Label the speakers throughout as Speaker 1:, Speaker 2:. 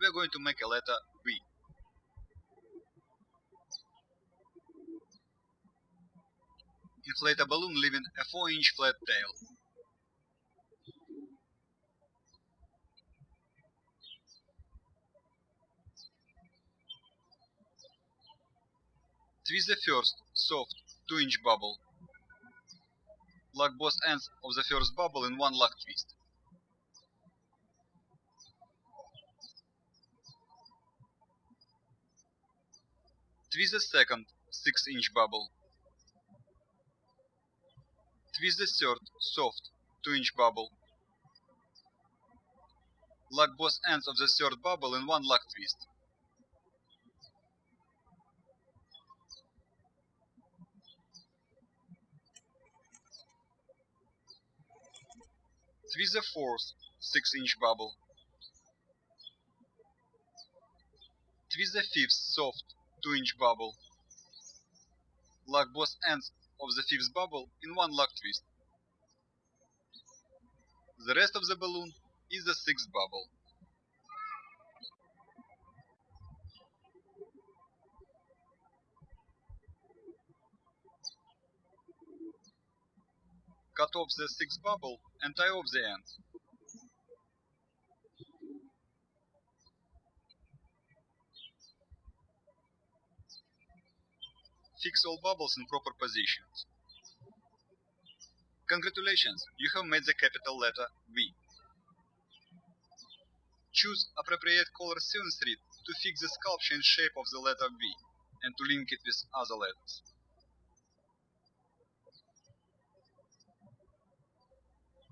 Speaker 1: we are going to make a letter B. Inflate a balloon leaving a 4 inch flat tail. Twist the first, soft, 2 inch bubble. Lock both ends of the first bubble in one lock twist. Twist the second 6 inch bubble. Twist the third soft 2 inch bubble. Lock both ends of the third bubble in one lock twist. Twist the fourth 6 inch bubble. Twist the fifth soft 2 inch bubble. Lock both ends of the fifth bubble in one lock twist. The rest of the balloon is the sixth bubble. Cut off the sixth bubble and tie off the end. Fix all bubbles in proper positions. Congratulations, you have made the capital letter V. Choose appropriate color thread to fix the sculpture and shape of the letter V and to link it with other letters.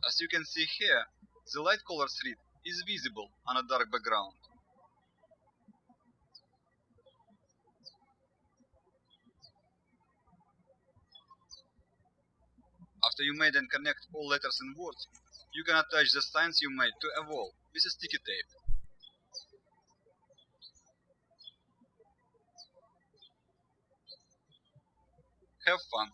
Speaker 1: As you can see here, the light color thread is visible on a dark background. After you made and connect all letters and words, you can attach the signs you made to a wall with a sticky tape. Have fun!